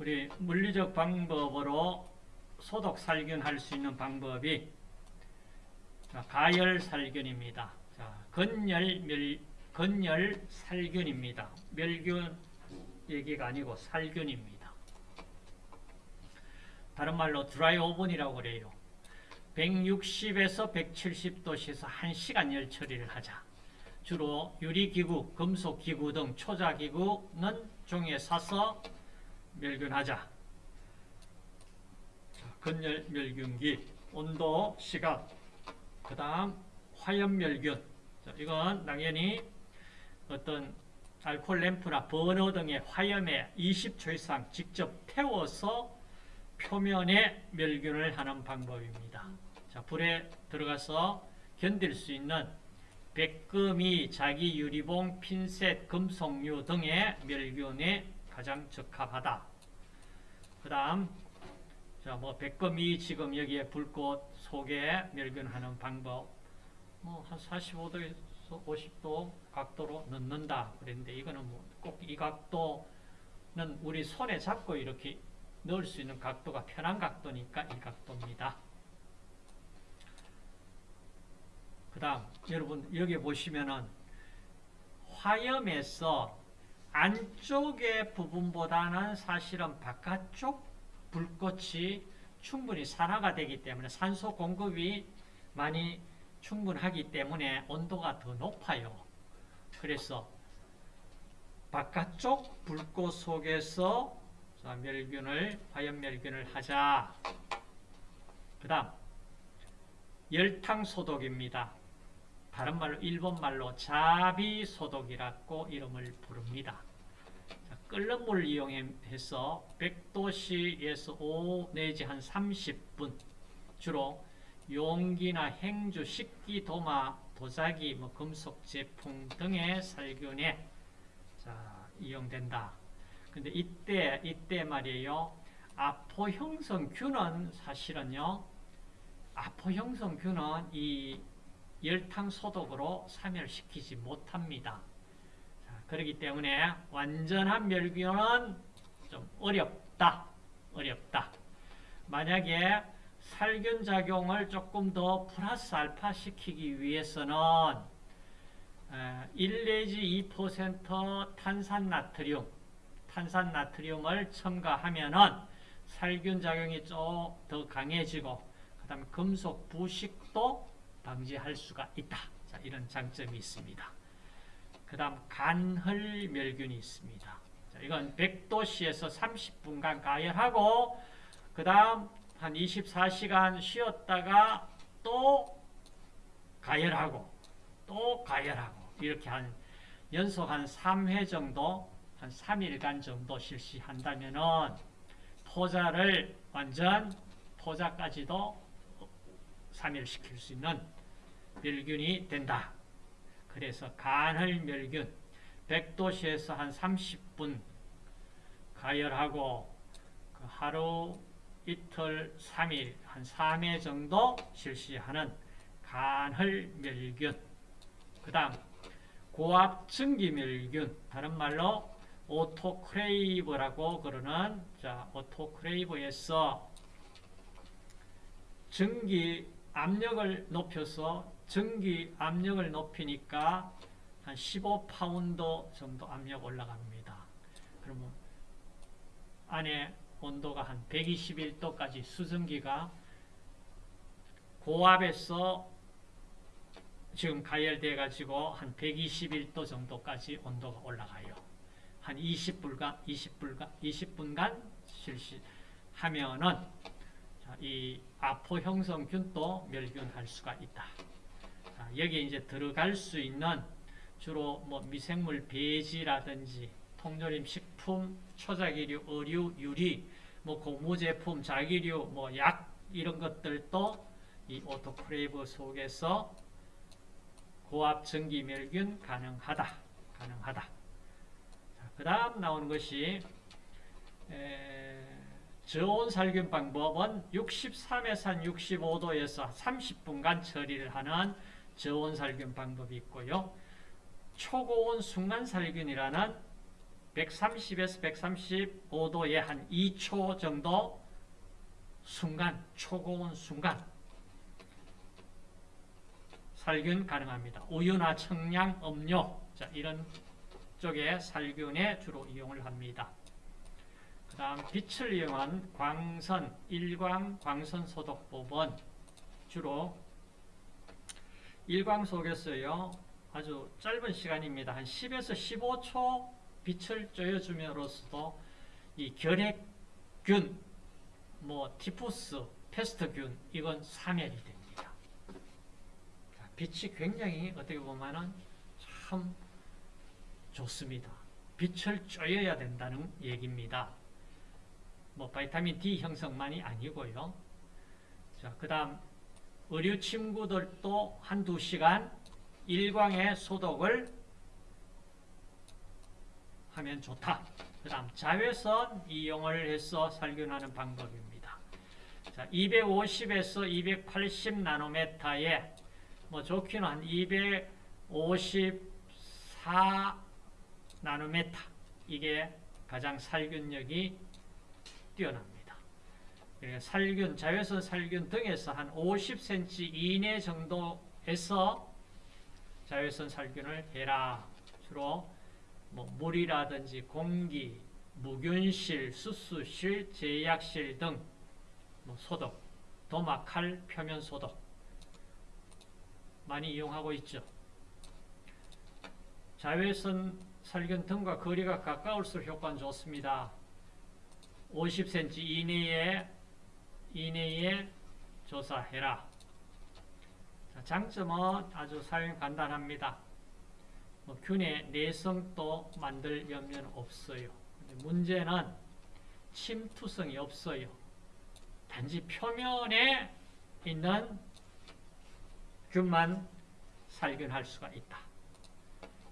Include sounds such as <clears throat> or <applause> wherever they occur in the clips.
우리 물리적 방법으로 소독 살균할 수 있는 방법이 자, 가열 살균입니다. 자, 건열 멸 건열 살균입니다. 멸균 얘기가 아니고 살균입니다. 다른 말로 드라이 오븐이라고 그래요. 160에서 170도씨에서 1시간 열 처리를 하자. 주로 유리기구, 금속기구 등 초자기구는 종이에 싸서 멸균하자. 건열 멸균기, 온도, 시각, 그 다음 화염 멸균. 이건 당연히 어떤 알코올 램프나 버너 등의 화염에 20초 이상 직접 태워서 표면에 멸균을 하는 방법입니다. 자, 불에 들어가서 견딜 수 있는 백금이, 자기 유리봉, 핀셋, 금속류 등의 멸균에 가장 적합하다. 그 다음, 자, 뭐, 백금이 지금 여기에 불꽃 속에 멸균하는 방법, 뭐, 한 45도에서 50도 각도로 넣는다. 그랬는데, 이거는 뭐, 꼭 이 각도는 우리 손에 잡고 이렇게 넣을 수 있는 각도가 편한 각도니까 이 각도입니다. 그 다음 여러분 여기 보시면은 화염에서 안쪽의 부분보다는 사실은 바깥쪽 불꽃이 충분히 산화가 되기 때문에 산소 공급이 많이 충분하기 때문에 온도가 더 높아요. 그래서 바깥쪽 불꽃 속에서 멸균을 화염멸균을 하자. 그 다음 열탕 소독입니다. 다른 말로 일본 말로 자비 소독이라고 이름을 부릅니다. 자, 끓는 물 이용해서 100도씨에서 5 내지 한 30분 주로 용기나 행주, 식기, 도마, 도자기, 뭐 금속 제품 등의 살균에 자, 이용된다. 근데 이때 이때 말이에요. 아포 형성균은 사실은요. 아포 형성균은 이 열탕 소독으로 사멸시키지 못합니다. 자, 그렇기 때문에 완전한 멸균은 좀 어렵다. 어렵다. 만약에 살균 작용을 조금 더 플러스 알파 시키기 위해서는 1 내지 2% 탄산나트륨, 탄산나트륨을 첨가하면은 살균 작용이 좀 더 강해지고, 그 다음에 금속 부식도 방지할 수가 있다. 자, 이런 장점이 있습니다. 그 다음 간헐 멸균이 있습니다. 자, 이건 100도씨에서 30분간 가열하고 그 다음 한 24시간 쉬었다가 또 가열하고 또 가열하고 이렇게 한 연속 한 3회 정도 한 3일간 정도 실시한다면은 포자를 완전 포자까지도 3일 시킬 수 있는 멸균이 된다. 그래서 간헐 멸균 100도씨에서 한 30분 가열하고 그 하루 이틀 3일 한 3회 정도 실시하는 간헐 멸균 그 다음 고압 증기 멸균 다른 말로 autoclave라고 그러는 자 autoclave에서 증기 압력을 높여서 증기 압력을 높이니까 한 15파운드 정도 압력 올라갑니다. 그러면 안에 온도가 한 121도까지 수증기가 고압에서 지금 가열돼 가지고 한 121도 정도까지 온도가 올라가요. 한 20분간 20분간 20분간 실시하면은 이 아포 형성균도 멸균할 수가 있다. 자, 여기에 이제 들어갈 수 있는 주로 뭐 미생물 배지라든지 통조림 식품, 초자기류, 의류, 유리, 뭐 고무 제품, 자기류, 뭐 약 이런 것들도 이 오토클레이브 속에서 고압 전기 멸균 가능하다. 가능하다. 그 다음 나오는 것이 저온 살균 방법은 63에서 65도에서 30분간 처리를 하는 저온 살균 방법이 있고요. 초고온 순간 살균이라는 130에서 135도에 한 2초 정도 순간, 초고온 순간 살균 가능합니다. 우유나 청량, 음료 자, 이런 쪽에 살균에 주로 이용을 합니다. 그 다음 빛을 이용한 광선, 일광 광선 소독법은 주로 일광 속에서요 아주 짧은 시간입니다. 한 10에서 15초 빛을 쬐어줌으로써도 이 결핵균, 뭐 티푸스, 페스트균 이건 사멸이 됩니다. 자, 빛이 굉장히 어떻게 보면은 참 좋습니다. 빛을 쬐어야 된다는 얘기입니다. 뭐 바이타민 D 형성만이 아니고요. 자, 그 다음 의료 친구들도 한두 시간 일광의 소독을 하면 좋다. 그 다음 자외선 이용을 해서 살균하는 방법입니다. 자, 250에서 280 나노메타에 뭐 좋기는 한 254 나노메타 이게 가장 살균력이 뛰어납니다. 그러니까 살균, 자외선 살균 등에서 한 50cm 이내 정도에서 자외선 살균을 해라. 주로 뭐 물이라든지 공기, 무균실, 수수실, 제약실 등 뭐 소독, 도마, 칼, 표면 소독 많이 이용하고 있죠. 자외선 살균 등과 거리가 가까울수록 효과는 좋습니다. 50cm 이내에 이내에 조사해라. 자, 장점은 아주 사용 간단합니다. 뭐 균의 내성도 만들 염려는 없어요. 문제는 침투성이 없어요. 단지 표면에 있는 균만 살균할 수가 있다.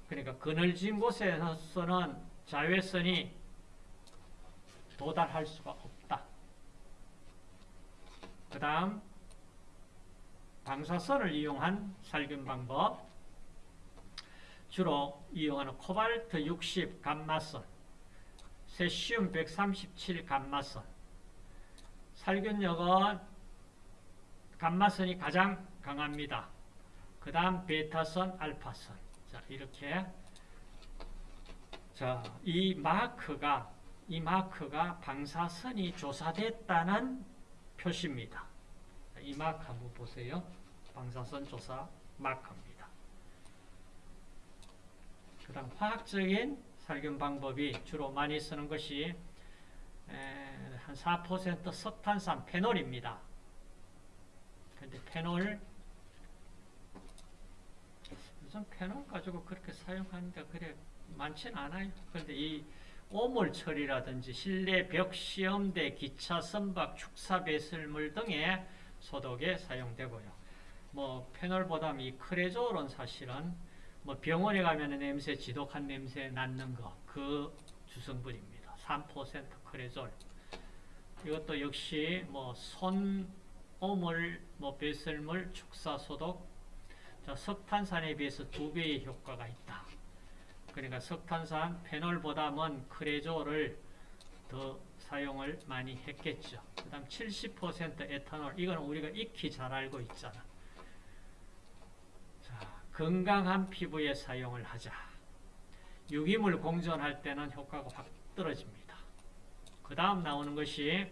그러니까 그늘진 곳에서는 자외선이 도달할 수가 없다. 그 다음 방사선을 이용한 살균 방법. 주로 이용하는 코발트 60 감마선 세슘 137 감마선. 살균력은 감마선이 가장 강합니다. 그 다음 베타선, 알파선. 자 이렇게. 자, 이 마크가 이 마크가 방사선이 조사됐다는 표시입니다. 이 마크 한번 보세요. 방사선 조사 마크입니다. 그 다음 화학적인 살균 방법이 주로 많이 쓰는 것이 한 4% 석탄산 페놀입니다. 근데 페놀 요즘 페놀 가지고 그렇게 사용하는데 그래 많진 않아요. 그런데 이 오물 처리라든지 실내 벽 시험대 기차 선박 축사 배설물 등의 소독에 사용되고요. 뭐 페놀보다 이 크레졸은 사실은 뭐 병원에 가면 냄새 지독한 냄새 낳는 거 그 주성분입니다. 3% 크레졸. 이것도 역시 뭐 손 오물, 뭐 배설물, 축사 소독. 자, 석탄산에 비해서 두 배의 효과가 있다. 그러니까 석탄산 페놀보다는 크레졸을 더 사용을 많이 했겠죠. 그 다음 70% 에탄올, 이건 우리가 익히 잘 알고 있잖아. 자, 건강한 피부에 사용을 하자. 유기물 공존할 때는 효과가 확 떨어집니다. 그 다음 나오는 것이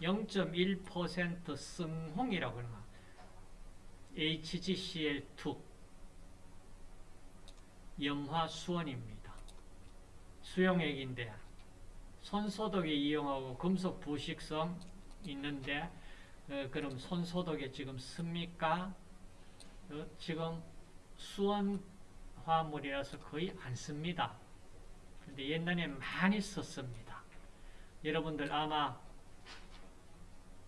0.1% 승홍이라고 하는 HgCl2 염화 수원입니다. 수용액인데 손소독에 이용하고 금속 부식성 있는데 어, 그럼 손소독에 지금 씁니까? 어, 지금 수원 화물이라서 거의 안 씁니다. 근데 옛날에 많이 썼습니다. 여러분들 아마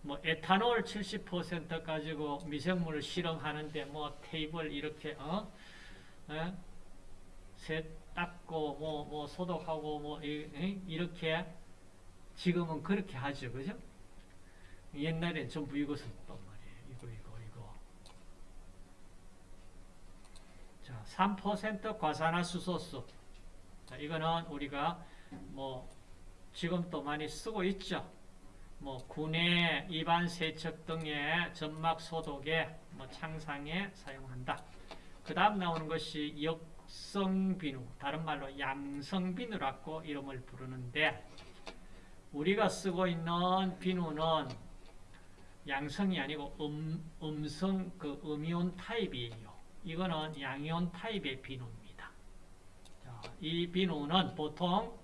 뭐 에탄올 70% 가지고 미생물을 실험하는데 뭐 테이블 이렇게 어? 에? 새 닦고 뭐, 뭐 소독하고 뭐 이, 이렇게 지금은 그렇게 하죠. 그죠? 옛날엔 전부 이거 썼단 말이에요. 이거 이거 이거. 자, 3% 과산화수소수. 자, 이거는 우리가 뭐 지금도 많이 쓰고 있죠. 뭐 군의 입안 세척 등의 점막 소독에 뭐 창상에 사용한다. 그 다음 나오는 것이 역 성비누, 다른 말로 양성비누라고 이름을 부르는데 우리가 쓰고 있는 비누는 양성이 아니고 음, 음성 그 음이온 타입이에요. 이거는 양이온 타입의 비누입니다. 자, 이 비누는 보통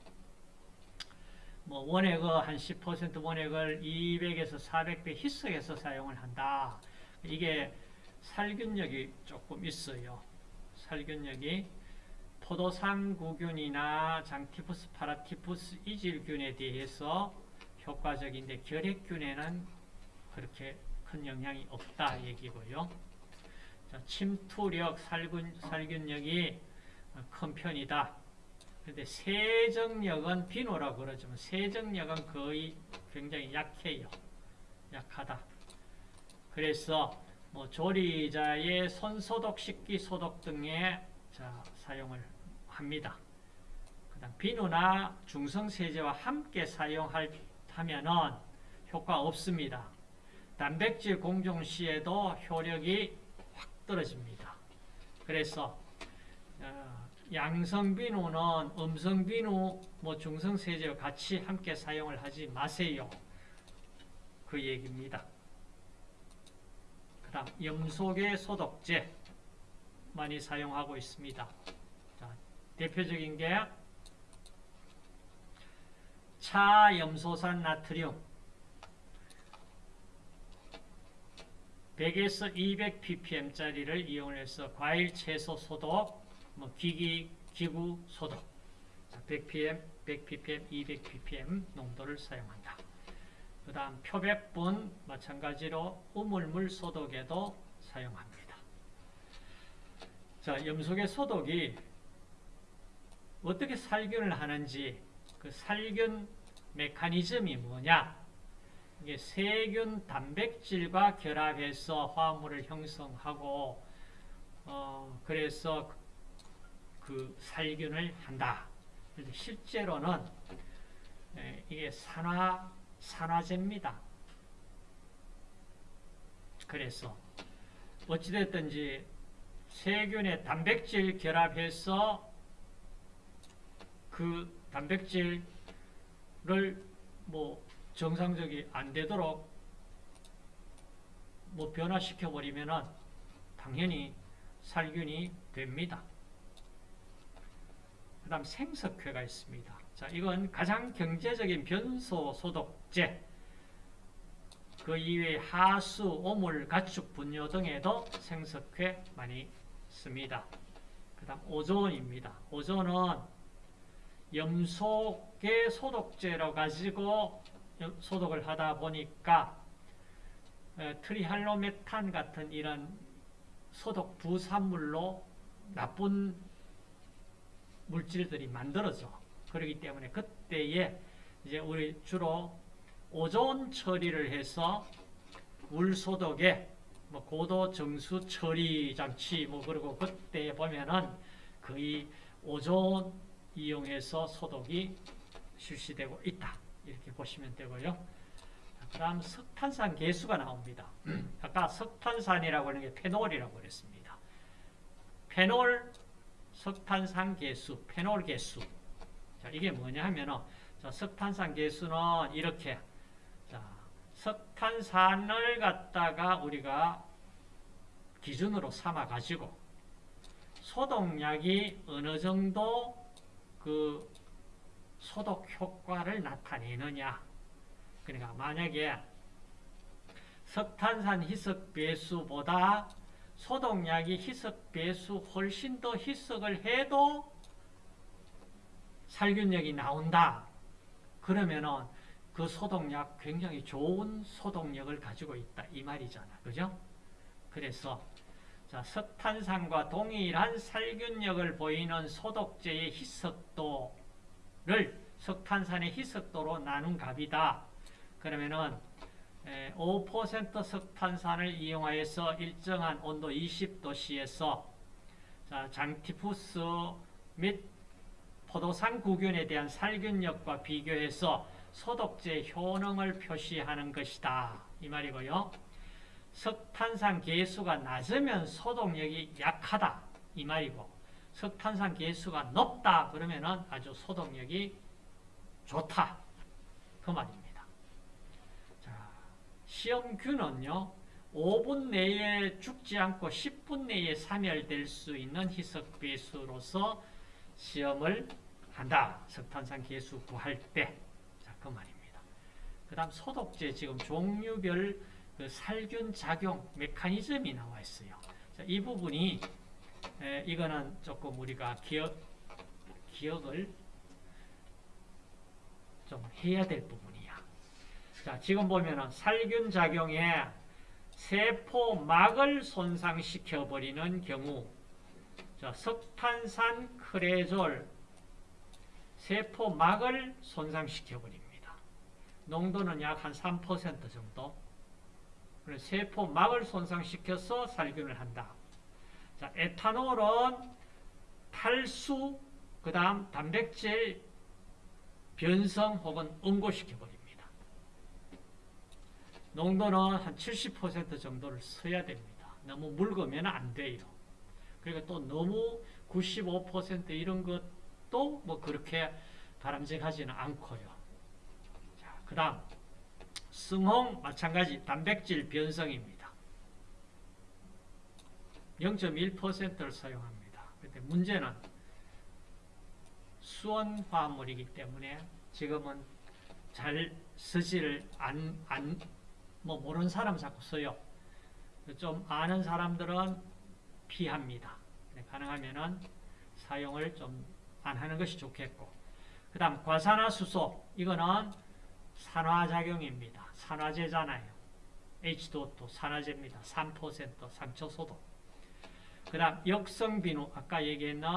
뭐 원액의 한10% 원액을 200에서 400배 희석해서 사용을 한다. 이게 살균력이 조금 있어요. 살균력이 포도상구균이나 장티푸스, 파라티푸스, 이질균에 대해서 효과적인데 결핵균에는 그렇게 큰 영향이 없다 얘기고요. 자, 침투력, 살균, 살균력이 큰 편이다. 근데 세정력은 비누라고 그러지만 세정력은 거의 굉장히 약해요. 약하다. 그래서 뭐 조리자의 손소독, 식기소독 등에 자, 사용을 합니다. 그다음 비누나 중성세제와 함께 사용하면은 효과 없습니다. 단백질 공정 시에도 효력이 확 떨어집니다. 그래서 어, 양성 비누는 음성 비누, 뭐 중성 세제와 같이 함께 사용을 하지 마세요. 그 얘기입니다. 그 다음 염소계 소독제 많이 사용하고 있습니다. 자, 대표적인 게 차염소산 나트륨 100에서 200ppm짜리를 이용해서 과일 채소 소독, 뭐 기기, 기구 소독 100ppm, 100ppm, 200ppm 농도를 사용한다. 그 다음 표백분 마찬가지로 우물물 소독에도 사용합니다. 자, 염소계 소독이 어떻게 살균을 하는지 그 살균 메커니즘이 뭐냐 이게 세균 단백질과 결합해서 화합물을 형성하고 어, 그래서 그 살균을 한다. 실제로는 에, 이게 산화 산화제입니다. 그래서 어찌됐든지 세균의 단백질 결합해서 그 단백질을 뭐 정상적이 안 되도록 뭐 변화시켜 버리면은 당연히 살균이 됩니다. 그 다음 생석회가 있습니다. 자, 이건 가장 경제적인 변소 소독제, 그 이외에 하수, 오물, 가축, 분뇨 등에도 생석회 많이 씁니다. 그 다음 오존입니다. 오존은 염소계 소독제로 가지고 소독을 하다 보니까 트리할로메탄 같은 이런 소독 부산물로 나쁜 물질들이 만들어져. 그렇기 때문에 그때에 이제 우리 주로 오존 처리를 해서 물 소독에 뭐 고도 정수 처리 장치 뭐 그리고 그때 보면은 거의 오존 이용해서 소독이 실시되고 있다. 이렇게 보시면 되고요. 그 다음 석탄산 개수가 나옵니다. <clears throat> 아까 석탄산이라고 하는 게 페놀이라고 그랬습니다. 페놀, 석탄산 개수, 페놀 개수. 자, 이게 뭐냐 하면은, 자, 석탄산 개수는 이렇게, 자, 석탄산을 갖다가 우리가 기준으로 삼아가지고, 소독약이 어느 정도 그 소독 효과를 나타내느냐. 그러니까 만약에 석탄산 희석 배수보다 소독약이 희석 배수 훨씬 더 희석을 해도 살균력이 나온다. 그러면은 그 소독약 굉장히 좋은 소독력을 가지고 있다. 이 말이잖아. 그죠? 그래서 자, 석탄산과 동일한 살균력을 보이는 소독제의 희석도 를 석탄산의 희석도로 나눈 값이다. 그러면은 5% 석탄산을 이용하여서 일정한 온도 20도씨에서 장티푸스 및 포도산 구균에 대한 살균력과 비교해서 소독제 효능을 표시하는 것이다. 이 말이고요. 석탄산 계수가 낮으면 소독력이 약하다. 이 말이고 석탄산 계수가 높다. 그러면은 아주 소독력이 좋다. 그 말입니다. 자, 시험균은요. 5분 내에 죽지 않고 10분 내에 사멸될 수 있는 희석 배수로서 시험을 한다. 석탄산 계수 구할 때. 자, 그 말입니다. 그 다음 소독제 지금 종류별 그 살균 작용 메커니즘이 나와 있어요. 자, 이 부분이 에, 이거는 조금 우리가 기억, 기억을 좀 해야 될 부분이야. 자, 지금 보면은 살균 작용에 세포막을 손상시켜 버리는 경우 자, 석탄산 크레졸 세포막을 손상시켜 버립니다. 농도는 약 한 3% 정도. 세포막을 손상시켜서 살균을 한다. 자, 에탄올은 탈수, 그 다음 단백질 변성 혹은 응고시켜 버립니다. 농도는 한 70% 정도를 써야 됩니다. 너무 묽으면 안 돼요. 그리고 또 너무 95% 이런 것도 뭐 그렇게 바람직하지는 않고요. 자, 그 다음 승홍 마찬가지 단백질 변성입니다. 0.1%를 사용합니다. 근데 문제는 수원 화합물이기 때문에 지금은 잘 쓰지를 안, 안, 뭐 모르는 사람 자꾸 써요. 좀 아는 사람들은 피합니다. 가능하면은 사용을 좀 안 하는 것이 좋겠고. 그 다음 과산화수소. 이거는 산화작용입니다. 산화제잖아요. H2O2 산화제입니다. 3% 상처소독. 그 다음 역성비누. 아까 얘기했는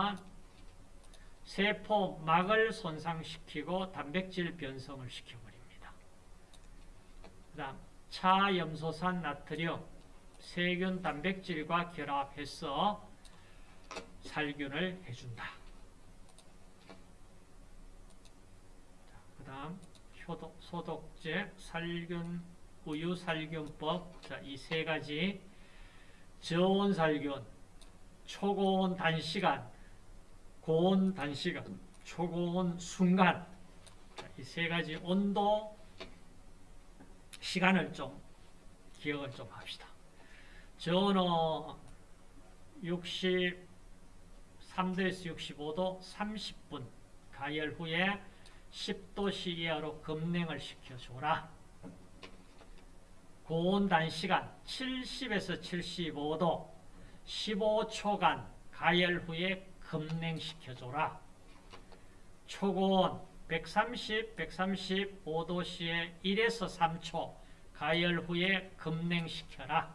세포막을 손상시키고 단백질 변성을 시켜버립니다. 그 다음 차염소산 나트륨 세균 단백질과 결합해서 살균을 해준다. 그 다음 소독제, 살균, 우유 살균법. 이 세 가지. 저온 살균, 초고온 단시간, 고온 단시간, 초고온 순간. 이 세 가지 온도, 시간을 좀 기억을 좀 합시다. 저온은 63도에서 65도 30분 가열 후에 10도씨 이하로 급냉을 시켜줘라. 고온 단시간 70에서 75도 15초간 가열 후에 급냉시켜줘라. 초고온 130, 135도씨에 1에서 3초 가열 후에 급냉시켜라.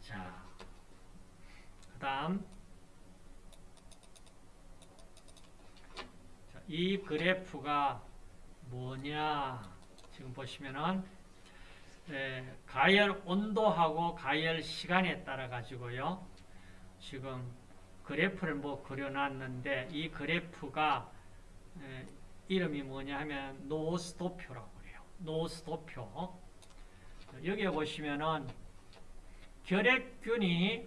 자, 그 다음. 이 그래프가 뭐냐? 지금 보시면은 에, 가열 온도하고 가열 시간에 따라 가지고요. 지금 그래프를 뭐 그려놨는데 이 그래프가 에, 이름이 뭐냐 하면 노스도표라고 그래요. 노스도표. 여기에 보시면은 결핵균이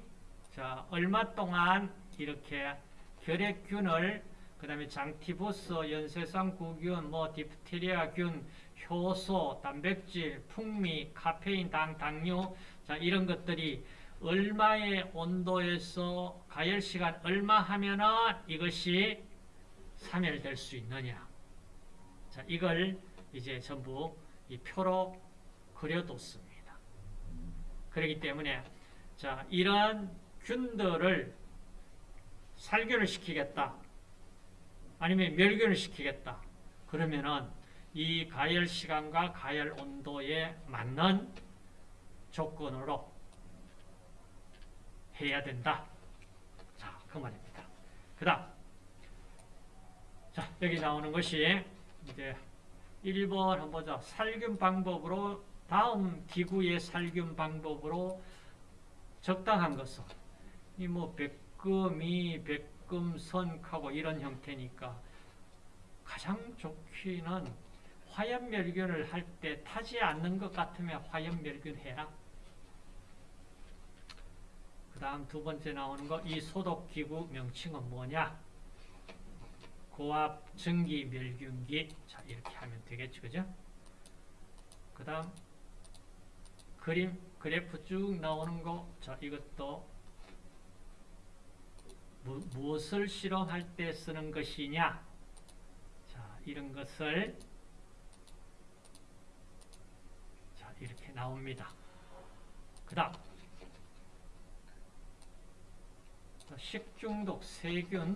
자 얼마 동안 이렇게 결핵균을 그 다음에 장티푸스, 연쇄성 구균, 뭐 디프테리아균, 효소, 단백질, 풍미, 카페인, 당, 당류 자 이런 것들이 얼마의 온도에서 가열 시간 얼마 하면은 이것이 사멸될 수 있느냐. 자 이걸 이제 전부 이 표로 그려뒀습니다. 그렇기 때문에 자 이런 균들을 살균을 시키겠다. 아니면 멸균을 시키겠다. 그러면은 이 가열 시간과 가열 온도에 맞는 조건으로 해야 된다. 자, 그 말입니다. 그 다음. 자, 여기 나오는 것이 이제 1번 한번 보자. 살균 방법으로 다음 기구의 살균 방법으로 적당한 것은 이뭐 백금이 백 목금선하고 이런 형태니까 가장 좋기는 화염 멸균을 할 때 타지 않는 것 같으면 화염 멸균 해라. 그 다음 두 번째 나오는 거, 이 소독기구 명칭은 뭐냐? 고압 전기 멸균기. 자, 이렇게 하면 되겠죠. 그죠? 그 다음, 그림, 그래프 쭉 나오는 거. 자, 이것도 무, 무엇을 실험할 때 쓰는 것이냐? 자, 이런 것을 자, 이렇게 나옵니다. 그 다음, 식중독 세균